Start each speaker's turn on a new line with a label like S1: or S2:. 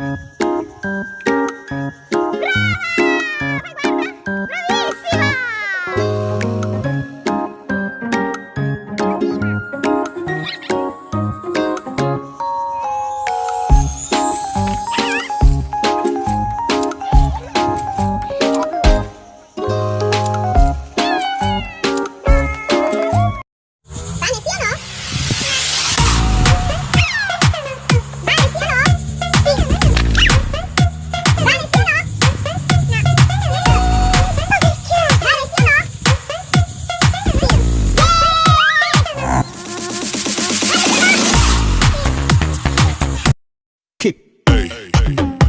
S1: Mm-hmm. You.